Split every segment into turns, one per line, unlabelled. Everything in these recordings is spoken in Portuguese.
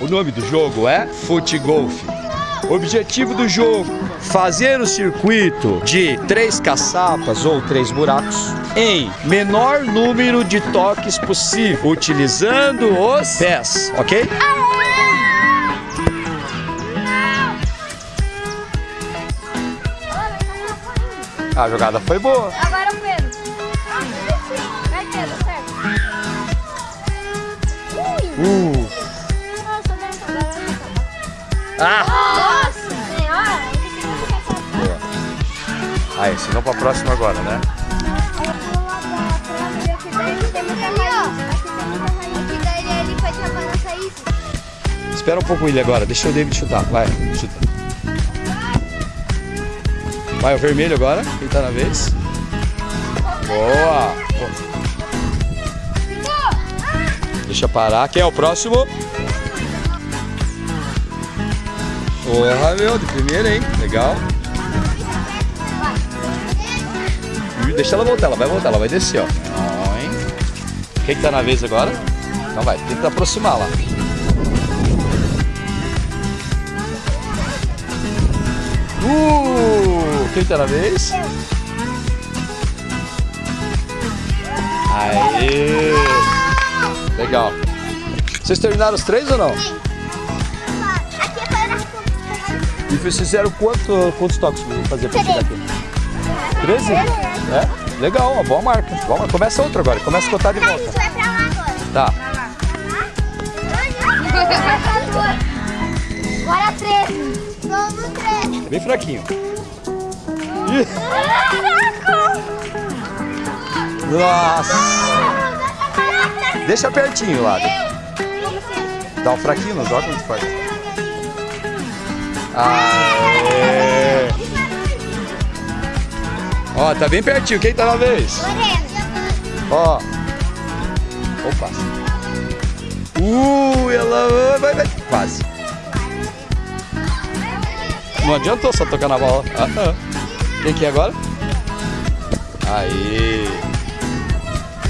O nome do jogo é Fute Golf. Objetivo do jogo: fazer o circuito de três caçapas ou três buracos em menor número de toques possível, utilizando os pés, ok? A jogada foi boa.
Agora o Pedro. Vai, Pedro, certo. Ui.
Uh. Ah!
Nossa senhora.
Boa. Aí, ensinou pra próxima agora, né? Espera um pouco ele agora, deixa o David chutar. Vai, chuta. Vai, o vermelho agora. Quem tá na vez? Boa! Deixa parar. Quem é o próximo? Porra, meu, de primeira, hein? Legal. Deixa ela voltar, ela vai voltar, ela vai descer, ó. Ó, hein? Quem que tá na vez agora? Então vai, tenta aproximar lá. Uh! Quem tá na vez? Aê! Legal. Vocês terminaram os três ou não?
Aqui
vocês fizeram quanto, quantos toques vão fazer pra chegar aqui? 13? É? Legal, uma boa marca. Boa marca. Começa outro agora, começa a contar de
A gente
volta.
vai pra lá agora.
Tá.
Agora 13. Vamos 13.
Bem fraquinho. Nossa! Deixa pertinho lá. Dá um fraquinho, não joga muito forte. Aê! Ó, tá bem pertinho. Quem tá na vez? Ó. Opa. Uh, ela vai, vai. Quase. Não adiantou só tocar na bola. Ah, ah. Quem que é agora? Aí.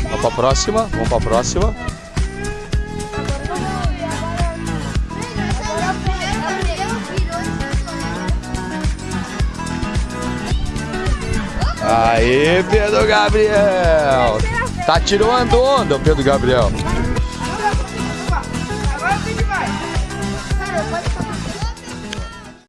Vamos pra próxima. Vamos pra próxima. Aí, Pedro Gabriel. Tá tirando onda, Pedro Gabriel.